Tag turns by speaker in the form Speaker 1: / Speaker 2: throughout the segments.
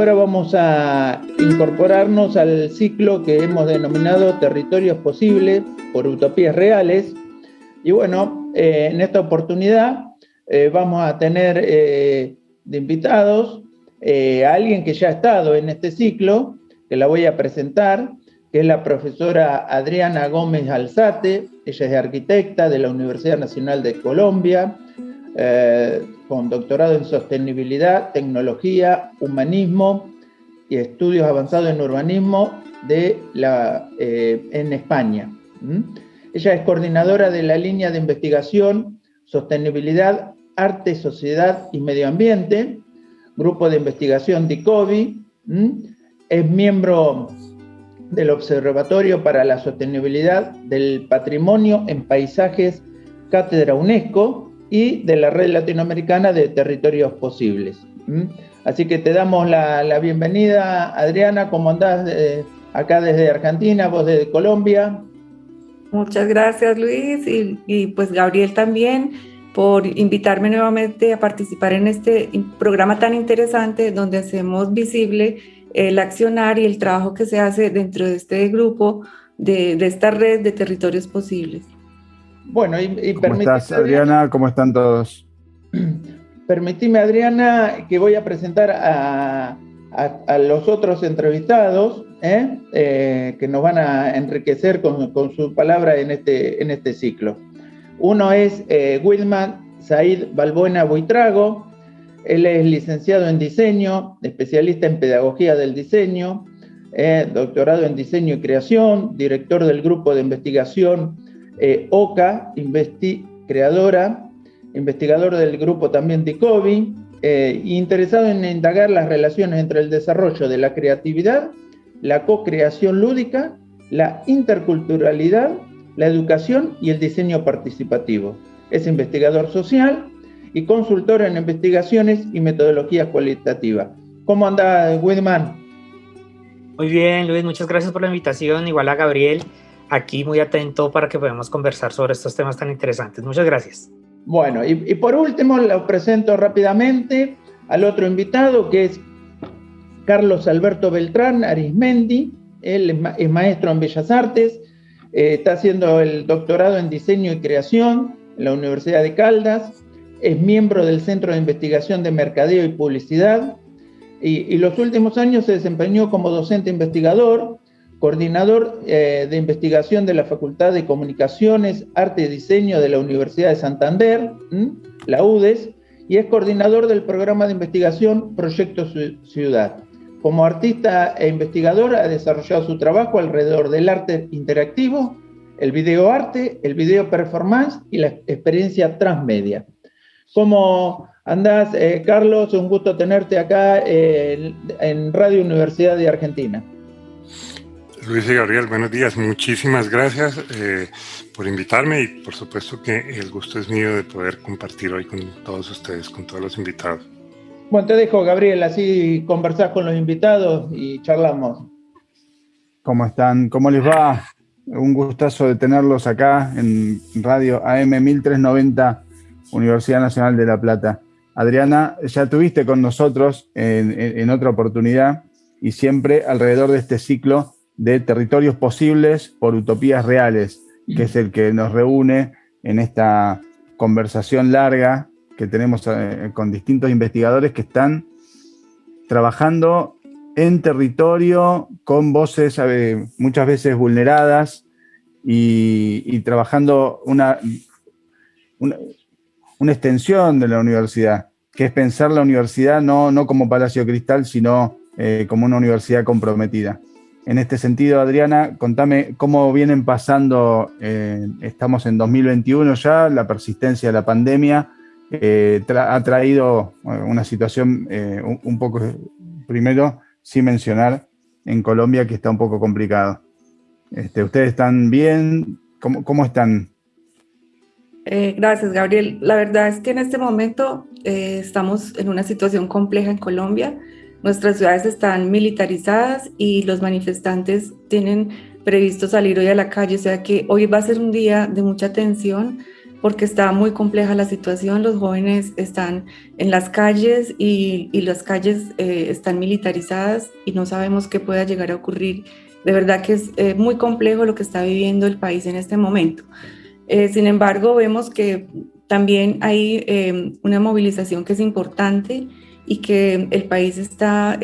Speaker 1: ahora vamos a incorporarnos al ciclo que hemos denominado Territorios Posibles por Utopías Reales. Y bueno, eh, en esta oportunidad eh, vamos a tener de invitados a alguien que ya ha estado en este ciclo, que la voy a presentar, que es la profesora Adriana Gómez Alzate, ella es arquitecta de la Universidad Nacional de Colombia, eh, con doctorado en sostenibilidad, tecnología, humanismo y estudios avanzados en urbanismo de la, eh, en España. Ella es coordinadora de la línea de investigación Sostenibilidad, Arte, Sociedad y Medio Ambiente, grupo de investigación DICOVI, es miembro del Observatorio para la Sostenibilidad del Patrimonio en Paisajes Cátedra UNESCO y de la Red Latinoamericana de Territorios Posibles. Así que te damos la, bienvenida, Adriana, ¿cómo andás eh, acá desde Argentina, vos desde Colombia?
Speaker 2: Muchas gracias, Luis, y, y pues Gabriel también por invitarme nuevamente a participar en este programa tan interesante donde hacemos visible el accionar y el trabajo que se hace dentro de este grupo, de, esta red de territorios posibles.
Speaker 3: Bueno, y, ¿Cómo estás, Adriana? ¿Cómo están todos?
Speaker 1: Permitime, Adriana, que voy a presentar a, los otros entrevistados ¿eh? Eh, que nos van a enriquecer con, su palabra en este, en este ciclo. Uno es eh, Wilman Said Balbuena Buitrago, él es licenciado en diseño, especialista en pedagogía del diseño, eh, doctorado en diseño y creación, director del grupo de investigación eh, OCA, creadora, investigador del grupo también TICOBI, eh, interesado en indagar las relaciones entre el desarrollo de la creatividad, la co-creación lúdica, la interculturalidad, la educación y el diseño participativo. Es investigador social, y consultor en investigaciones y metodologías cualitativas. ¿Cómo anda, Widman?
Speaker 4: Muy bien, Luis, muchas gracias por la invitación. Igual a Gabriel, aquí muy atento para que podamos conversar sobre estos temas tan interesantes. Muchas gracias.
Speaker 1: Bueno, y, por último, lo presento rápidamente al otro invitado, que es Carlos Alberto Beltrán Arismendi. Él es, maestro en Bellas Artes, eh, está haciendo el doctorado en diseño y creación en la Universidad de Caldas es miembro del Centro de Investigación de Mercadeo y Publicidad y, los últimos años se desempeñó como docente investigador, coordinador eh, de investigación de la Facultad de Comunicaciones, Arte y Diseño de la Universidad de Santander, la UDES, y es coordinador del programa de investigación Proyecto Ciudad. Como artista e investigador ha desarrollado su trabajo alrededor del arte interactivo, el videoarte, el video performance y la experiencia transmedia. ¿Cómo andás, eh, Carlos? Un gusto tenerte acá en Radio Universidad de Argentina.
Speaker 5: Luis y Gabriel, buenos días. Muchísimas gracias eh, por invitarme y por supuesto que el gusto es mío de poder compartir hoy con todos ustedes, con todos los invitados.
Speaker 1: Bueno, te dejo, Gabriel, así conversás con los invitados y charlamos.
Speaker 3: ¿Cómo están? ¿Cómo les va? Un gustazo de tenerlos acá en Radio AM 1390 Universidad Nacional de La Plata. Adriana, ya tuviste con nosotros en, otra oportunidad y siempre alrededor de este ciclo de territorios posibles por utopías reales, que es el que nos reúne en esta conversación larga que tenemos eh, con distintos investigadores que están trabajando en territorio con voces muchas veces vulneradas y, trabajando una, una extensión de la universidad, que es pensar la universidad no, no como Palacio Cristal, sino eh, como una universidad comprometida. En este sentido, Adriana, contame cómo vienen pasando, eh, estamos en 2021 ya, la persistencia de la pandemia eh, ha traído una situación un, poco, primero, sin mencionar, en Colombia que está un poco complicado. Este, ¿Ustedes están bien? ¿Cómo, cómo están
Speaker 2: eh, gracias, Gabriel. La verdad es que en este momento eh, estamos en una situación compleja en Colombia. Nuestras ciudades están militarizadas y los manifestantes tienen previsto salir hoy a la calle, o sea que hoy va a ser un día de mucha tensión porque está muy compleja la situación. Los jóvenes están en las calles y, las calles eh, están militarizadas y no sabemos qué pueda llegar a ocurrir. De verdad que es eh, muy complejo lo que está viviendo el país en este momento. Eh, sin embargo, vemos que también hay una movilización que es importante y que el país está,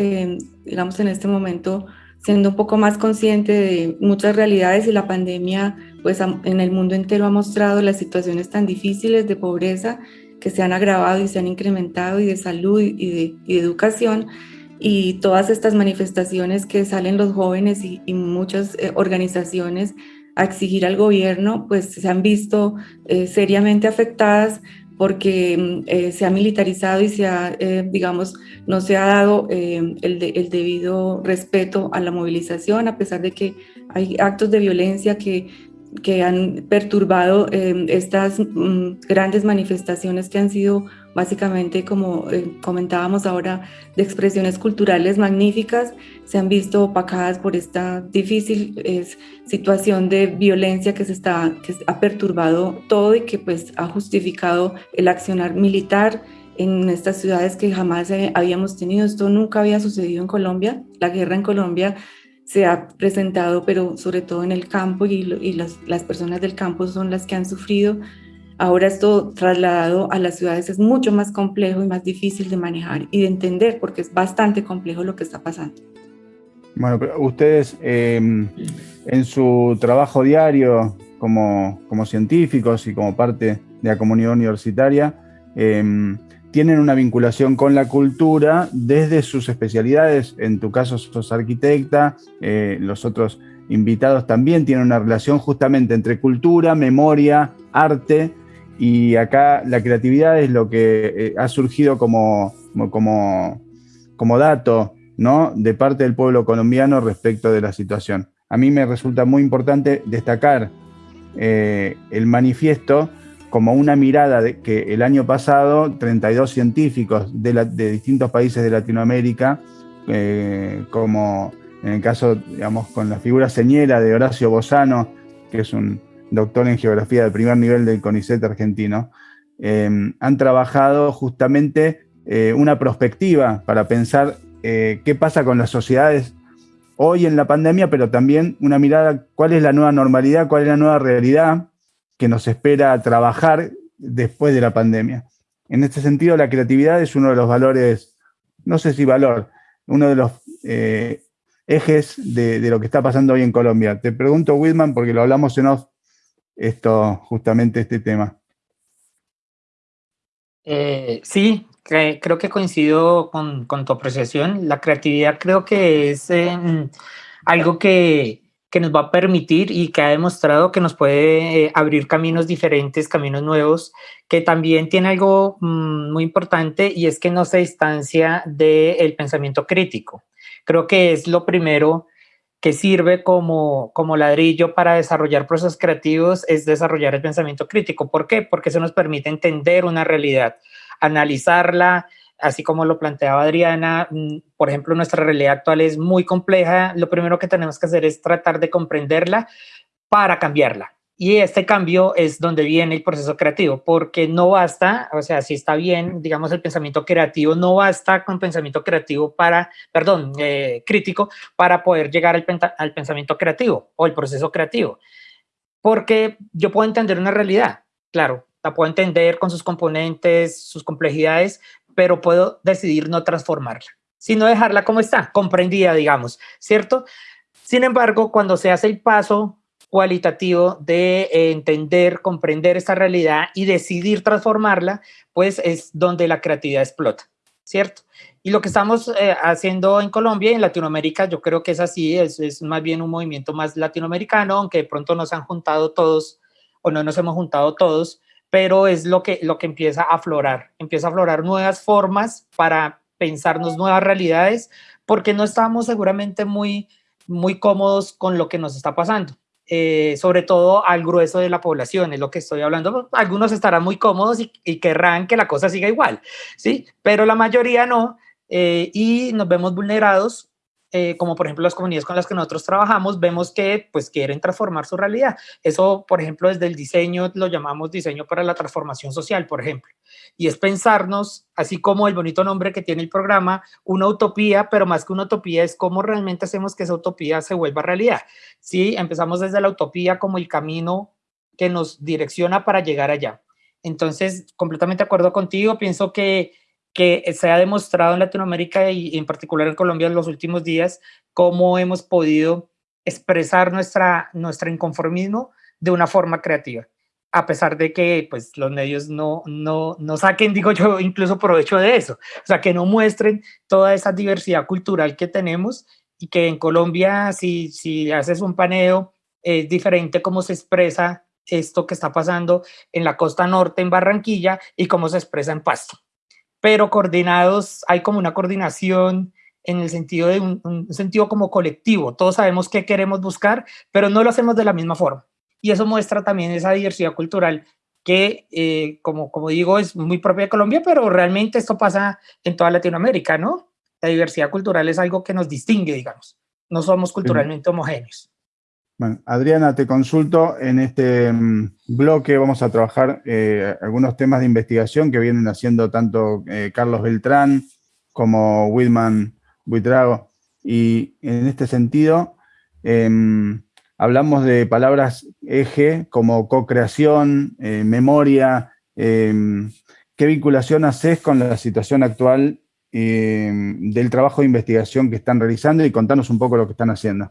Speaker 2: digamos, en este momento siendo un poco más consciente de muchas realidades y la pandemia pues en el mundo entero ha mostrado las situaciones tan difíciles de pobreza que se han agravado y se han incrementado y de salud y de, educación y todas estas manifestaciones que salen los jóvenes y, muchas eh, organizaciones a exigir al gobierno pues se han visto eh, seriamente afectadas porque mm, eh, se ha militarizado y se ha, eh, digamos, no se ha dado eh, el, el, debido respeto a la movilización, a pesar de que hay actos de violencia que que han perturbado eh, estas mm, grandes manifestaciones que han sido básicamente, como eh, comentábamos ahora, de expresiones culturales magníficas, se han visto opacadas por esta difícil situación de violencia que, se está, que ha perturbado todo y que pues ha justificado el accionar militar en estas ciudades que jamás habíamos tenido. Esto nunca había sucedido en Colombia. La guerra en Colombia se ha presentado, pero sobre todo en el campo y, las, personas del campo son las que han sufrido. Ahora esto trasladado a las ciudades es mucho más complejo y más difícil de manejar y de entender porque es bastante complejo lo que está pasando.
Speaker 3: Bueno, ustedes em, en su trabajo diario como, como, científicos y como parte de la comunidad universitaria, eh, tienen una vinculación con la cultura desde sus especialidades. En tu caso sos arquitecta, eh, los otros invitados también tienen una relación justamente entre cultura, memoria, arte, y acá la creatividad es lo que eh, ha surgido como, como, como dato ¿no? de parte del pueblo colombiano respecto de la situación. A mí me resulta muy importante destacar eh, el manifiesto como una mirada de que el año pasado 32 científicos de, distintos países de Latinoamérica, eh, como en el caso, digamos, con la figura señera de Horacio Bozano, que es un doctor en geografía de primer nivel del CONICET argentino, eh, han trabajado justamente eh, una perspectiva para pensar qué pasa con las sociedades hoy en la pandemia, pero también una mirada cuál es la nueva normalidad, cuál es la nueva realidad que nos espera trabajar después de la pandemia. En este sentido, la creatividad es uno de los valores, no sé si valor, uno de los eh, ejes de, lo que está pasando hoy en Colombia. Te pregunto, Whitman, porque lo hablamos en off, esto, justamente este tema.
Speaker 4: Eh, sí, creo que coincido con, tu apreciación. La creatividad creo que es em, algo que, que nos va a permitir y que ha demostrado que nos puede eh, abrir caminos diferentes, caminos nuevos, que también tiene algo mm, muy importante y es que no se distancia del pensamiento crítico. Creo que es lo primero que sirve como, como ladrillo para desarrollar procesos creativos, es desarrollar el pensamiento crítico. ¿Por qué? Porque eso nos permite entender una realidad, analizarla, así como lo planteaba Adriana, mm, por ejemplo, nuestra realidad actual es muy compleja, lo primero que tenemos que hacer es tratar de comprenderla para cambiarla. Y este cambio es donde viene el proceso creativo, porque no basta, o sea, si está bien, digamos, el pensamiento creativo, no basta con pensamiento creativo para, perdón, eh, crítico, para poder llegar al, al pensamiento creativo o el proceso creativo. Porque yo puedo entender una realidad, claro, la puedo entender con sus componentes, sus complejidades, pero puedo decidir no transformarla, sino dejarla como está, comprendida, digamos, ¿cierto? Sin embargo, cuando se hace el paso cualitativo de entender, comprender esta realidad y decidir transformarla, pues es donde la creatividad explota, ¿cierto? Y lo que estamos eh, haciendo en Colombia y en Latinoamérica, yo creo que es así, es, es más bien un movimiento más latinoamericano, aunque de pronto nos han juntado todos o no nos hemos juntado todos, pero es lo que, lo que empieza a aflorar, empieza a aflorar nuevas formas para pensarnos nuevas realidades, porque no estamos seguramente muy, muy cómodos con lo que nos está pasando. Eh, sobre todo al grueso de la población, es lo que estoy hablando. Algunos estarán muy cómodos y, querrán que la cosa siga igual, ¿sí? Pero la mayoría no, eh, y nos vemos vulnerados eh, como por ejemplo las comunidades con las que nosotros trabajamos, vemos que pues quieren transformar su realidad. Eso, por ejemplo, desde el diseño lo llamamos diseño para la transformación social, por ejemplo. Y es pensarnos, así como el bonito nombre que tiene el programa, una utopía, pero más que una utopía es cómo realmente hacemos que esa utopía se vuelva realidad. Sí, empezamos desde la utopía como el camino que nos direcciona para llegar allá. Entonces, completamente de acuerdo contigo, pienso que que se ha demostrado en Latinoamérica y en particular en Colombia en los últimos días, cómo hemos podido expresar nuestra, nuestro inconformismo de una forma creativa, a pesar de que pues, los medios no, no, no saquen, digo yo, incluso provecho de eso, o sea, que no muestren toda esa diversidad cultural que tenemos y que en Colombia, si, si haces un paneo, es diferente cómo se expresa esto que está pasando en la costa norte, en Barranquilla, y cómo se expresa en Pasto pero coordinados, hay como una coordinación en el sentido de un, sentido como colectivo. Todos sabemos qué queremos buscar, pero no lo hacemos de la misma forma. Y eso muestra también esa diversidad cultural que, eh, como, como digo, es muy propia de Colombia, pero realmente esto pasa en toda Latinoamérica, ¿no? La diversidad cultural es algo que nos distingue, digamos. No somos culturalmente homogéneos.
Speaker 3: Bueno, Adriana, te consulto. En este mm, bloque vamos a trabajar eh, algunos temas de investigación que vienen haciendo tanto eh, Carlos Beltrán como Whitman Buitrago. Y en este sentido, em, hablamos de palabras eje como co-creación, eh, memoria. Em, ¿Qué vinculación haces con la situación actual em, del trabajo de investigación que están realizando? Y contanos un poco lo que están haciendo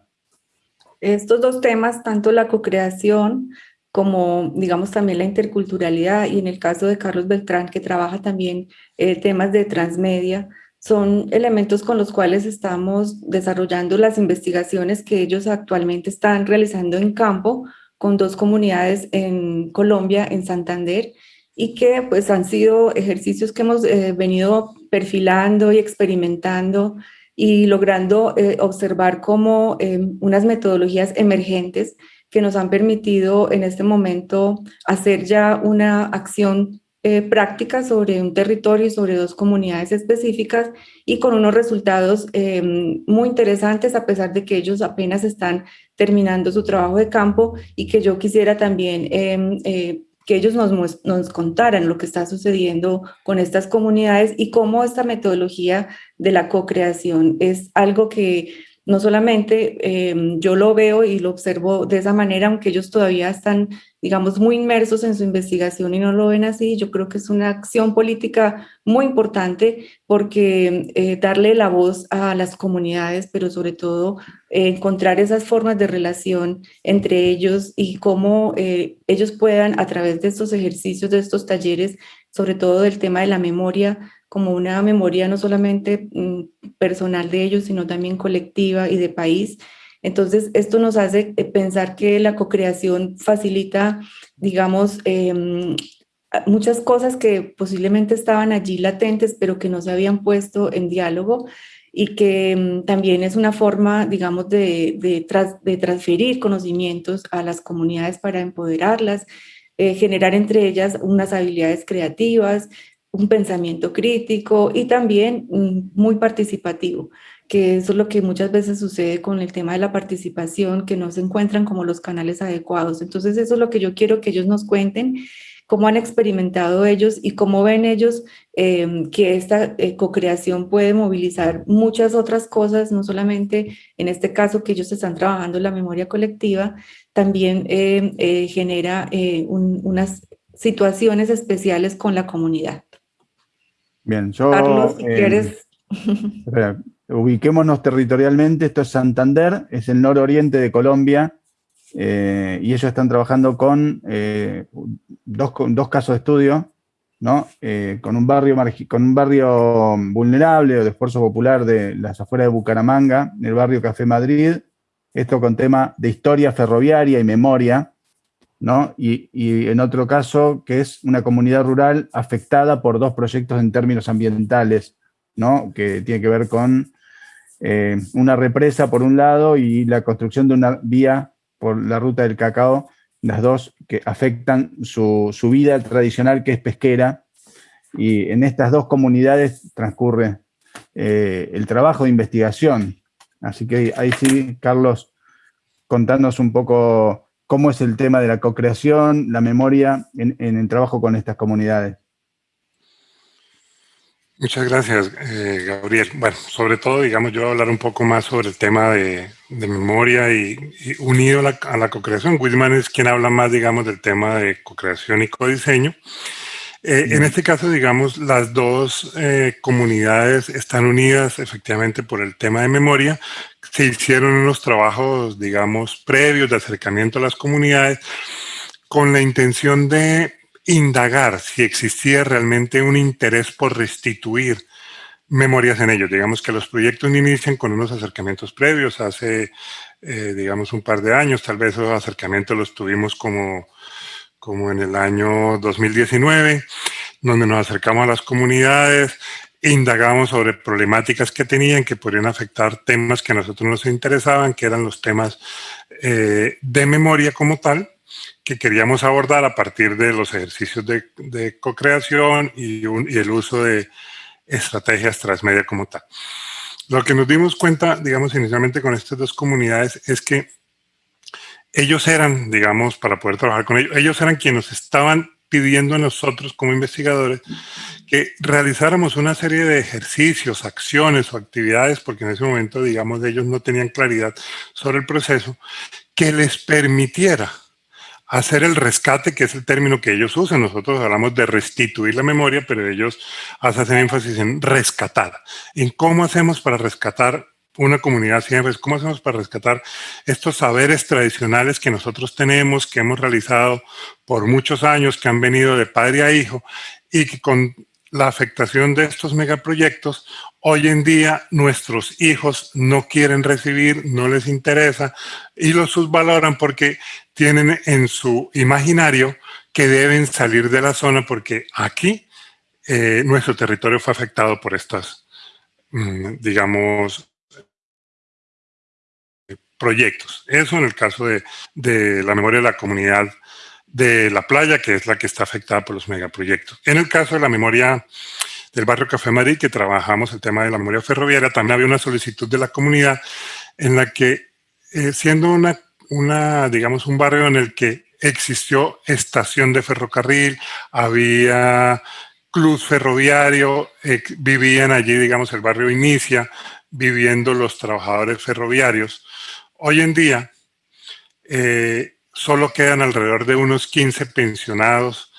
Speaker 2: estos dos temas, tanto la co-creación como, digamos, también la interculturalidad, y en el caso de Carlos Beltrán, que trabaja también eh, temas de transmedia, son elementos con los cuales estamos desarrollando las investigaciones que ellos actualmente están realizando en campo con dos comunidades en Colombia, en Santander, y que pues han sido ejercicios que hemos eh, venido perfilando y experimentando y logrando eh, observar como em, unas metodologías emergentes que nos han permitido en este momento hacer ya una acción eh, práctica sobre un territorio y sobre dos comunidades específicas y con unos resultados em, muy interesantes a pesar de que ellos apenas están terminando su trabajo de campo y que yo quisiera también em, eh, que ellos nos, nos contaran lo que está sucediendo con estas comunidades y cómo esta metodología de la co-creación es algo que no solamente em, yo lo veo y lo observo de esa manera, aunque ellos todavía están, digamos, muy inmersos en su investigación y no lo ven así, yo creo que es una acción política muy importante porque eh, darle la voz a las comunidades, pero sobre todo eh, encontrar esas formas de relación entre ellos y cómo eh, ellos puedan a través de estos ejercicios, de estos talleres, sobre todo del tema de la memoria, como una memoria no solamente mm, personal de ellos, sino también colectiva y de país. Entonces, esto nos hace eh, pensar que la co-creación facilita, digamos, em, muchas cosas que posiblemente estaban allí latentes, pero que no se habían puesto en diálogo y que em, también es una forma, digamos, de, de, transferir conocimientos a las comunidades para empoderarlas, eh, generar entre ellas unas habilidades creativas, un pensamiento crítico y también muy participativo, que eso es lo que muchas veces sucede con el tema de la participación, que no se encuentran como los canales adecuados. Entonces eso es lo que yo quiero que ellos nos cuenten, cómo han experimentado ellos y cómo ven ellos em, que esta eh, co-creación puede movilizar muchas otras cosas, no solamente en este caso que ellos están trabajando la memoria colectiva, también em, eh, genera eh, unas situaciones especiales con la comunidad.
Speaker 3: Bien, yo... Carlos, si eh, quieres... ubiquémonos territorialmente, esto es Santander, es el nororiente de Colombia, eh, y ellos están trabajando con eh, dos, dos, casos de estudio, ¿no? con, un barrio con un barrio vulnerable o de esfuerzo popular de las afueras de Bucaramanga, en el barrio Café Madrid, esto con tema de historia ferroviaria y memoria, y, en otro caso, que es una comunidad rural afectada por dos proyectos en términos ambientales, ¿no? Que tiene que ver con eh, una represa por un lado y la construcción de una vía por la ruta del cacao, las dos que afectan su, vida tradicional que es pesquera. Y en estas dos comunidades transcurre eh, el trabajo de investigación Así que ahí sí, Carlos, contándonos un poco cómo es el tema de la co-creación, la memoria en, el trabajo con estas comunidades.
Speaker 5: Muchas gracias, eh, Gabriel. Bueno, sobre todo, digamos, yo voy a hablar un poco más sobre el tema de, memoria y, unido a la, a la co-creación. Whitman es quien habla más, digamos, del tema de co-creación y codiseño. Eh, en este caso, digamos, las dos eh, comunidades están unidas efectivamente por el tema de memoria. Se hicieron unos trabajos, digamos, previos de acercamiento a las comunidades con la intención de indagar si existía realmente un interés por restituir memorias en ellos. Digamos que los proyectos inician con unos acercamientos previos hace, eh, digamos, un par de años. Tal vez esos acercamientos los tuvimos como como en el año 2019, donde nos acercamos a las comunidades indagamos sobre problemáticas que tenían que podrían afectar temas que a nosotros nos interesaban, que eran los temas eh, de memoria como tal, que queríamos abordar a partir de los ejercicios de, de co-creación y, el uso de estrategias transmedia como tal. Lo que nos dimos cuenta, digamos, inicialmente con estas dos comunidades es que ellos eran, digamos, para poder trabajar con ellos, ellos eran quienes estaban pidiendo a nosotros como investigadores que realizáramos una serie de ejercicios, acciones o actividades, porque en ese momento, digamos, ellos no tenían claridad sobre el proceso, que les permitiera hacer el rescate, que es el término que ellos usan. Nosotros hablamos de restituir la memoria, pero ellos hacen énfasis en rescatar. En cómo hacemos para rescatar una comunidad siempre, ¿cómo hacemos para rescatar estos saberes tradicionales que nosotros tenemos, que hemos realizado por muchos años, que han venido de padre a hijo y que con la afectación de estos megaproyectos, hoy en día nuestros hijos no quieren recibir, no les interesa y los subvaloran porque tienen en su imaginario que deben salir de la zona porque aquí eh, nuestro territorio fue afectado por estas, mm, digamos, proyectos. Eso en el caso de, de, la memoria de la comunidad de la playa, que es la que está afectada por los megaproyectos. En el caso de la memoria del barrio Café Madrid, que trabajamos el tema de la memoria ferroviaria, también había una solicitud de la comunidad en la que, eh, siendo una, una, digamos, un barrio en el que existió estación de ferrocarril, había club ferroviario, eh, vivían allí, digamos, el barrio Inicia, viviendo los trabajadores ferroviarios, Hoy en día, eh, solo quedan alrededor de unos 15 pensionados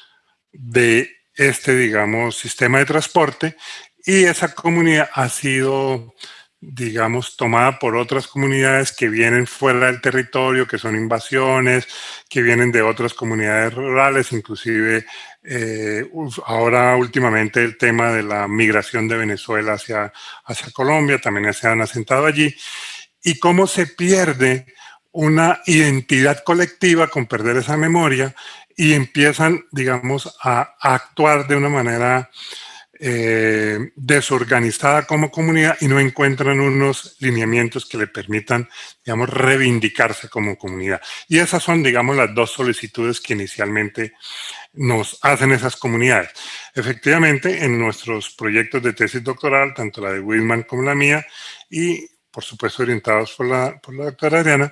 Speaker 5: de este, digamos, sistema de transporte y esa comunidad ha sido, digamos, tomada por otras comunidades que vienen fuera del territorio, que son invasiones, que vienen de otras comunidades rurales, inclusive eh, ahora últimamente el tema de la migración de Venezuela hacia, hacia Colombia, también se han asentado allí. Y cómo se pierde una identidad colectiva con perder esa memoria y empiezan, digamos, a, actuar de una manera eh, desorganizada como comunidad y no encuentran unos lineamientos que le permitan, digamos, reivindicarse como comunidad. Y esas son, digamos, las dos solicitudes que inicialmente nos hacen esas comunidades. Efectivamente, en nuestros proyectos de tesis doctoral, tanto la de Whitman como la mía, y por supuesto orientados por la, por la doctora Adriana,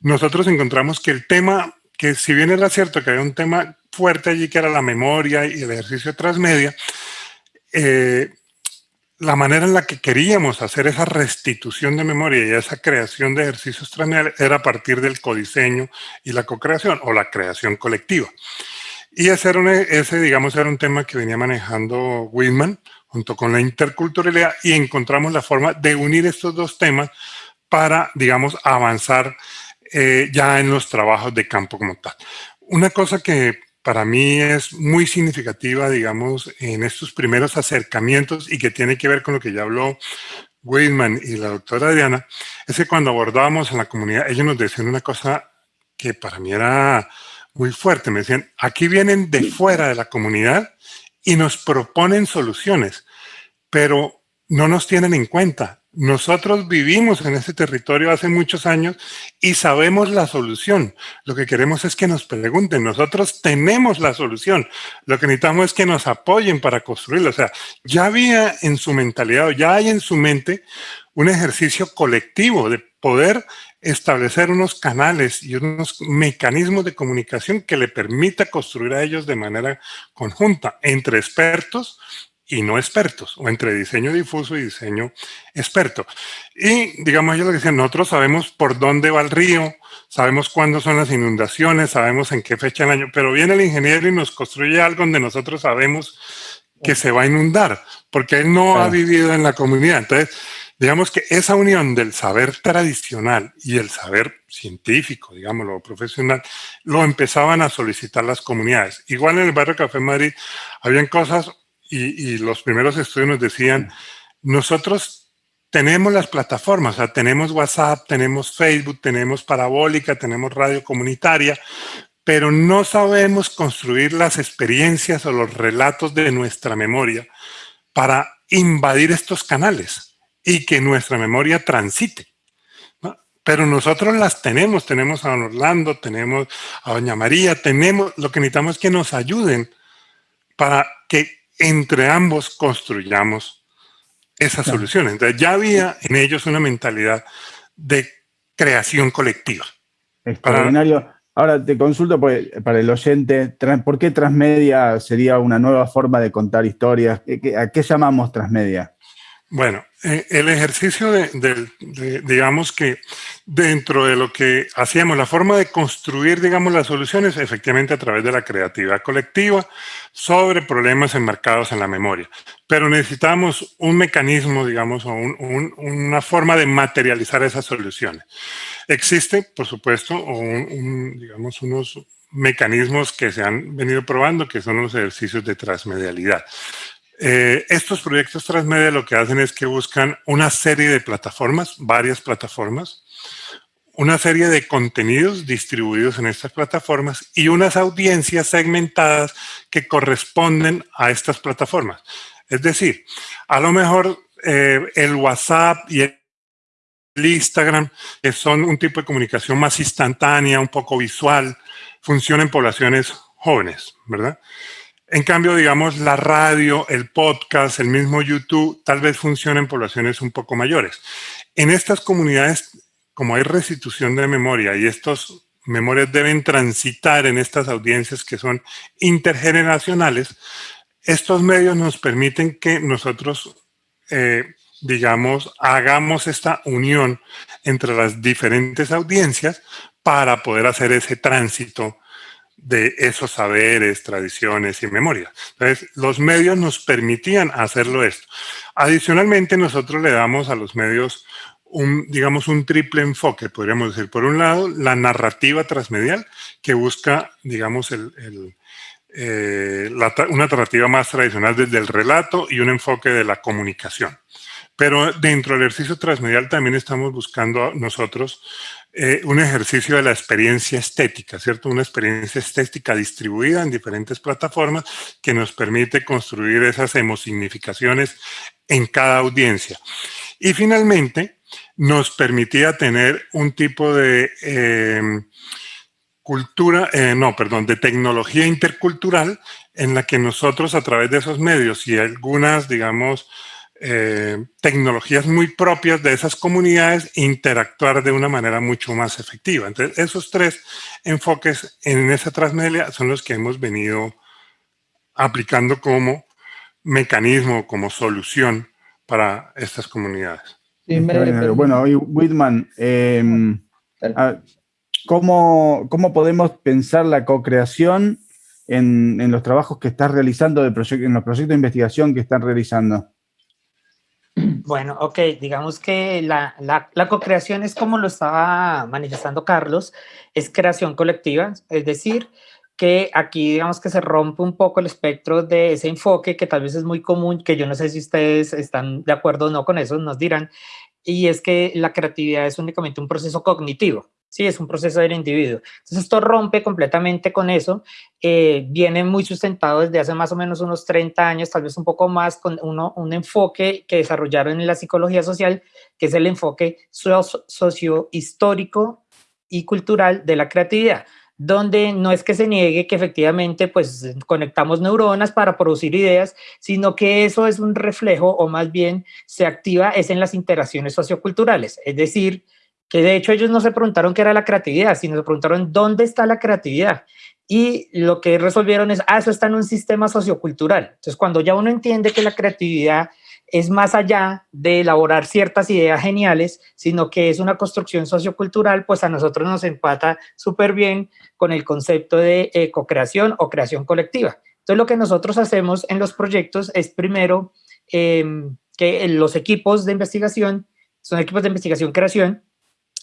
Speaker 5: nosotros encontramos que el tema, que si bien era cierto que había un tema fuerte allí que era la memoria y el ejercicio transmedia, eh, la manera en la que queríamos hacer esa restitución de memoria y esa creación de ejercicios transmediales era a partir del codiseño y la co-creación o la creación colectiva. Y ese, era ese, digamos, era un tema que venía manejando Whitman junto con la interculturalidad y encontramos la forma de unir estos dos temas para, digamos, avanzar eh, ya en los trabajos de campo como tal. Una cosa que para mí es muy significativa, digamos, en estos primeros acercamientos y que tiene que ver con lo que ya habló Whitman y la doctora Adriana, es que cuando abordábamos en la comunidad, ellos nos decían una cosa que para mí era muy fuerte. Me decían, aquí vienen de fuera de la comunidad y nos proponen soluciones, pero no nos tienen en cuenta. Nosotros vivimos en ese territorio hace muchos años y sabemos la solución. Lo que queremos es que nos pregunten. Nosotros tenemos la solución. Lo que necesitamos es que nos apoyen para construirlo. O sea, ya había en su mentalidad, ya hay en su mente un ejercicio colectivo de poder establecer unos canales y unos mecanismos de comunicación que le permita construir a ellos de manera conjunta entre expertos y no expertos, o entre diseño difuso y diseño experto. Y digamos, ellos lo que dicen, nosotros sabemos por dónde va el río, sabemos cuándo son las inundaciones, sabemos en qué fecha del año, pero viene el ingeniero y nos construye algo donde nosotros sabemos que se va a inundar, porque él no ha vivido en la comunidad. Entonces, digamos que esa unión del saber tradicional y el saber científico, digámoslo, profesional, lo empezaban a solicitar las comunidades. Igual en el barrio Café Madrid habían cosas y, los primeros estudios nos decían, nosotros tenemos las plataformas, o sea, tenemos WhatsApp, tenemos Facebook, tenemos parabólica, tenemos radio comunitaria, pero no sabemos construir las experiencias o los relatos de nuestra memoria para invadir estos canales y que nuestra memoria transite. Pero nosotros las tenemos, tenemos a don Orlando, tenemos a doña María, tenemos, lo que necesitamos es que nos ayuden para que entre ambos construyamos esas soluciones. Entonces ya había en ellos una mentalidad de creación colectiva.
Speaker 3: Extraordinario. Ahora te consulto para el oyente, ¿por qué transmedia sería una nueva forma de contar historias? ¿A qué llamamos transmedia?
Speaker 5: Bueno, eh, el ejercicio de, digamos que dentro de lo que hacíamos, la forma de construir, digamos, las soluciones, efectivamente a través de la creatividad colectiva sobre problemas enmarcados en la memoria. Pero necesitamos un mecanismo, digamos, o una forma de materializar esas soluciones. Existe, por supuesto, digamos, unos mecanismos que se han venido probando, que son los ejercicios de transmedialidad. Eh, estos proyectos transmedia lo que hacen es que buscan una serie de plataformas, varias plataformas, una serie de contenidos distribuidos en estas plataformas y unas audiencias segmentadas que corresponden a estas plataformas. Es decir, a lo mejor eh, el WhatsApp y el Instagram, que son un tipo de comunicación más instantánea, un poco visual, funcionan en poblaciones jóvenes, ¿verdad? En cambio, digamos, la radio, el podcast, el mismo YouTube, tal vez funcionen en poblaciones un poco mayores. En estas comunidades, como hay restitución de memoria y estos memorias deben transitar en estas audiencias que son intergeneracionales, estos medios nos permiten que nosotros, eh, digamos, hagamos esta unión entre las diferentes audiencias para poder hacer ese tránsito de esos saberes, tradiciones y memorias. Entonces, los medios nos permitían hacerlo esto. Adicionalmente, nosotros le damos a los medios un, digamos, un triple enfoque, podríamos decir. Por un lado, la narrativa transmedial, que busca, digamos, el, eh, una narrativa más tradicional desde el relato y un enfoque de la comunicación. Pero dentro del ejercicio transmedial también estamos buscando nosotros eh, un ejercicio de la experiencia estética, ¿cierto? Una experiencia estética distribuida en diferentes plataformas que nos permite construir esas hemosignificaciones en cada audiencia. Y finalmente, nos permitía tener un tipo de em, cultura, eh, no, perdón, de tecnología intercultural en la que nosotros a través de esos medios y algunas, digamos, eh, tecnologías muy propias de esas comunidades interactuar de una manera mucho más efectiva. Entonces, esos tres enfoques en esa transmedia son los que hemos venido aplicando como mecanismo, como solución para estas comunidades.
Speaker 3: bueno, hoy Whitman, em, ¿cómo, ¿cómo, podemos pensar la co-creación en, en, los trabajos que estás realizando, de en los proyectos de investigación que están realizando?
Speaker 4: Bueno, ok, digamos que la, la, la co-creación es como lo estaba manifestando Carlos, es creación colectiva, es decir, que aquí digamos que se rompe un poco el espectro de ese enfoque que tal vez es muy común, que yo no sé si ustedes están de acuerdo o no con eso, nos dirán, y es que la creatividad es únicamente un proceso cognitivo, ¿sí? Es un proceso del individuo. Entonces esto rompe completamente con eso, eh, viene muy sustentado desde hace más o menos unos 30 años, tal vez un poco más, con uno, un enfoque que desarrollaron en la psicología social, que es el enfoque socio-histórico y cultural de la creatividad. donde no es que se niegue que efectivamente pues conectamos neuronas para producir ideas, sino que eso es un reflejo o más bien se activa es en las interacciones socioculturales, es decir, que de hecho ellos no se preguntaron qué era la creatividad, sino se preguntaron dónde está la creatividad. Y lo que resolvieron es, ah, eso está en un sistema sociocultural. Entonces, cuando ya uno entiende que la creatividad es más allá de elaborar ciertas ideas geniales, sino que es una construcción sociocultural, pues a nosotros nos empata súper bien con el concepto de eh, co-creación o creación colectiva. Entonces, lo que nosotros hacemos en los proyectos es primero em, que los equipos de investigación, son equipos de investigación-creación,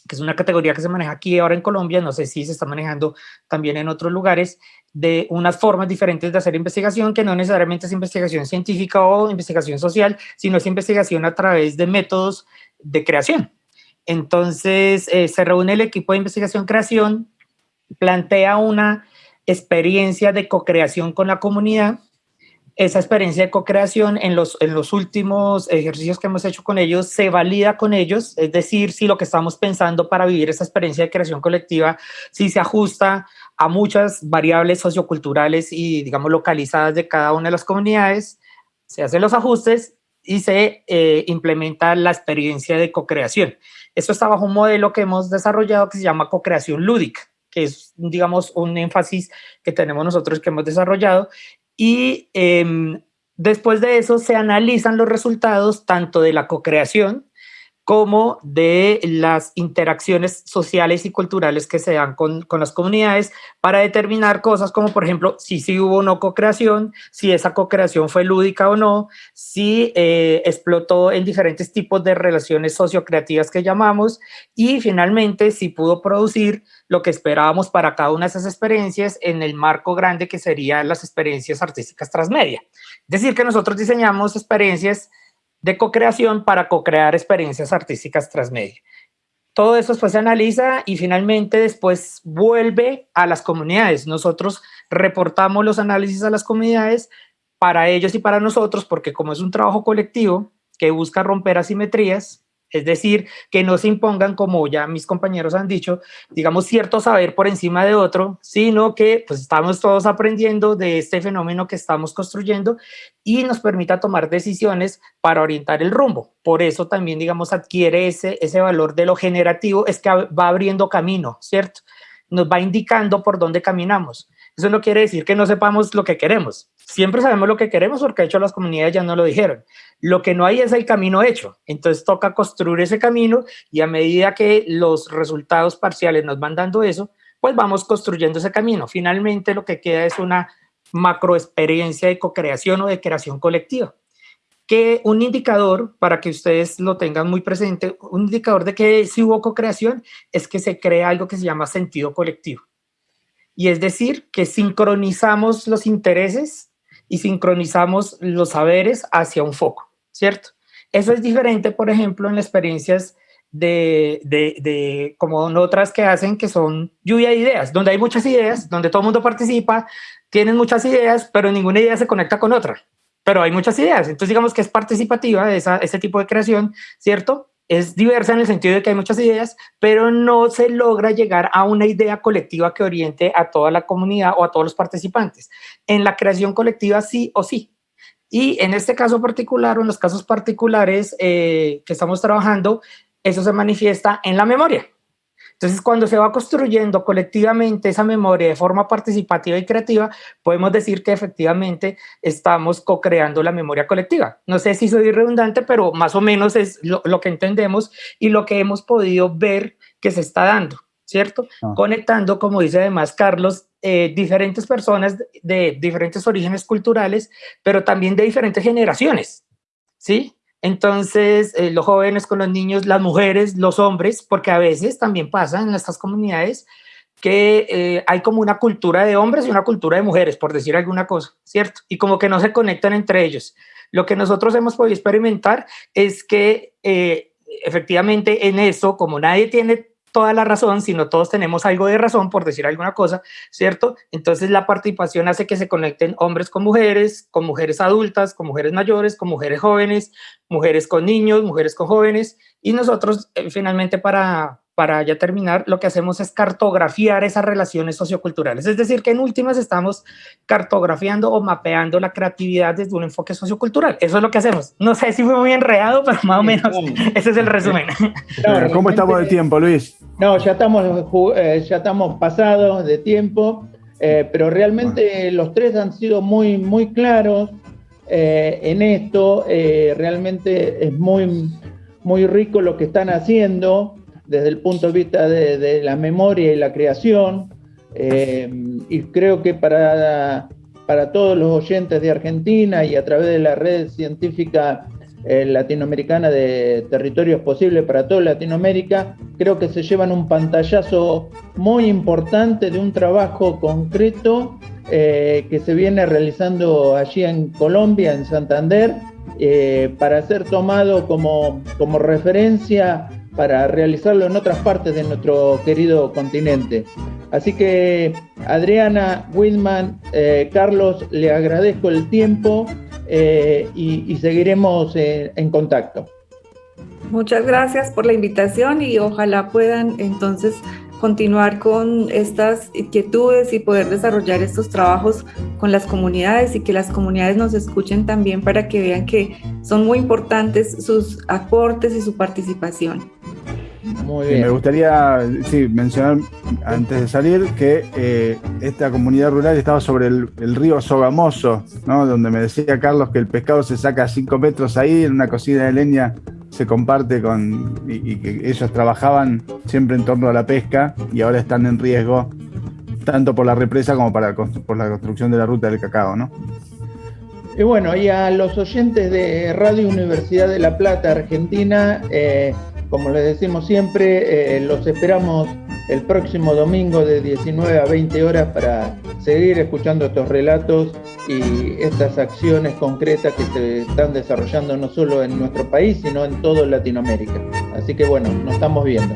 Speaker 4: que es una categoría que se maneja aquí ahora en Colombia, no sé si se está manejando también en otros lugares, de unas formas diferentes de hacer investigación, que no necesariamente es investigación científica o investigación social, sino es investigación a través de métodos de creación. Entonces, eh, se reúne el equipo de investigación-creación, plantea una experiencia de co-creación con la comunidad, esa experiencia de co-creación en los, en los últimos ejercicios que hemos hecho con ellos se valida con ellos, es decir, si lo que estamos pensando para vivir esa experiencia de creación colectiva, si se ajusta a muchas variables socioculturales y, digamos, localizadas de cada una de las comunidades, se hacen los ajustes y se eh, implementa la experiencia de co-creación. Esto está bajo un modelo que hemos desarrollado que se llama co-creación lúdica, que es, digamos, un énfasis que tenemos nosotros que hemos desarrollado y em, después de eso se analizan los resultados tanto de la co-creación como de las interacciones sociales y culturales que se dan con, con, las comunidades para determinar cosas como, por ejemplo, si sí hubo o no co-creación, si esa co-creación fue lúdica o no, si eh, explotó en diferentes tipos de relaciones sociocreativas que llamamos y finalmente si pudo producir lo que esperábamos para cada una de esas experiencias en el marco grande que serían las experiencias artísticas transmedia. Es decir, que nosotros diseñamos experiencias de co-creación para co-crear experiencias artísticas transmedia. Todo eso después se analiza y finalmente después vuelve a las comunidades. Nosotros reportamos los análisis a las comunidades para ellos y para nosotros, porque como es un trabajo colectivo que busca romper asimetrías, es decir, que no se impongan, como ya mis compañeros han dicho, digamos, cierto saber por encima de otro, sino que pues estamos todos aprendiendo de este fenómeno que estamos construyendo y nos permita tomar decisiones para orientar el rumbo. Por eso también, digamos, adquiere ese, ese valor de lo generativo, es que va abriendo camino, ¿cierto? Nos va indicando por dónde caminamos. Eso no quiere decir que no sepamos lo que queremos. Siempre sabemos lo que queremos porque de hecho las comunidades ya no lo dijeron. Lo que no hay es el camino hecho. Entonces toca construir ese camino y a medida que los resultados parciales nos van dando eso, pues vamos construyendo ese camino. Finalmente lo que queda es una macro experiencia de co-creación o de creación colectiva. Que un indicador, para que ustedes lo tengan muy presente, un indicador de que si hubo co-creación es que se crea algo que se llama sentido colectivo y es decir, que sincronizamos los intereses y sincronizamos los saberes hacia un foco, ¿cierto? Eso es diferente, por ejemplo, en las experiencias de, de, de, como otras que hacen, que son lluvia de ideas, donde hay muchas ideas, donde todo el mundo participa, tienen muchas ideas, pero ninguna idea se conecta con otra. Pero hay muchas ideas, entonces digamos que es participativa esa, ese tipo de creación, ¿cierto? es diversa en el sentido de que hay muchas ideas, pero no se logra llegar a una idea colectiva que oriente a toda la comunidad o a todos los participantes. En la creación colectiva sí o sí. Y en este caso particular o en los casos particulares eh, que estamos trabajando, eso se manifiesta en la memoria. Entonces, cuando se va construyendo colectivamente esa memoria de forma participativa y creativa, podemos decir que efectivamente estamos co-creando la memoria colectiva. No sé si soy redundante, pero más o menos es lo, que entendemos y lo que hemos podido ver que se está dando, ¿cierto? Ah. Conectando, como dice además Carlos, eh, diferentes personas de diferentes orígenes culturales, pero también de diferentes generaciones, ¿sí? Entonces, eh, los jóvenes con los niños, las mujeres, los hombres, porque a veces también pasa en estas comunidades que eh, hay como una cultura de hombres y una cultura de mujeres, por decir alguna cosa, ¿cierto? Y como que no se conectan entre ellos. Lo que nosotros hemos podido experimentar es que eh, efectivamente en eso, como nadie tiene toda la razón, sino todos tenemos algo de razón, por decir alguna cosa, ¿cierto? Entonces la participación hace que se conecten hombres con mujeres, con mujeres adultas, con mujeres mayores, con mujeres jóvenes, mujeres con niños, mujeres con jóvenes, y nosotros eh, finalmente para, para ya terminar, lo que hacemos es cartografiar esas relaciones socioculturales. Es decir, que en últimas estamos cartografiando o mapeando la creatividad desde un enfoque sociocultural. Eso es lo que hacemos. No sé si fue muy enredado, pero más o menos ese es el resumen.
Speaker 3: ¿Cómo estamos de tiempo, Luis?
Speaker 1: No, ya estamos, eh, ya estamos pasados de tiempo, eh, pero realmente los tres han sido muy, muy claros eh, en esto. realmente es muy, muy rico lo que están haciendo desde el punto de vista de, la memoria y la creación. Eh, y creo que para, para todos los oyentes de Argentina y a través de la red científica eh, latinoamericana de territorios posibles para toda Latinoamérica, creo que se llevan un pantallazo muy importante de un trabajo concreto eh, que se viene realizando allí en Colombia, en Santander, para ser tomado como, como referencia para realizarlo en otras partes de nuestro querido continente. Así que Adriana, Whitman, eh, Carlos, le agradezco el tiempo eh, y, seguiremos eh, en contacto.
Speaker 2: Muchas gracias por la invitación y ojalá puedan entonces continuar con estas inquietudes y poder desarrollar estos trabajos con las comunidades y que las comunidades nos escuchen también para que vean que son muy importantes sus aportes y su participación.
Speaker 3: Muy bien. me gustaría mencionar antes de salir que eh, esta comunidad rural estaba sobre el, río Sogamoso, donde me decía Carlos que el pescado se saca a 5 metros ahí en una cocina de leña se comparte con y, que ellos trabajaban siempre en torno a la pesca y ahora están en riesgo tanto por la represa como para, por la construcción de la ruta del cacao, ¿no?
Speaker 1: Y bueno, y a los oyentes de Radio Universidad de La Plata, Argentina, eh, como les decimos siempre, eh, los esperamos el próximo domingo de 19 a 20 horas para seguir escuchando estos relatos y estas acciones concretas que se están desarrollando no solo en nuestro país, sino en toda Latinoamérica. Así que bueno, nos estamos viendo.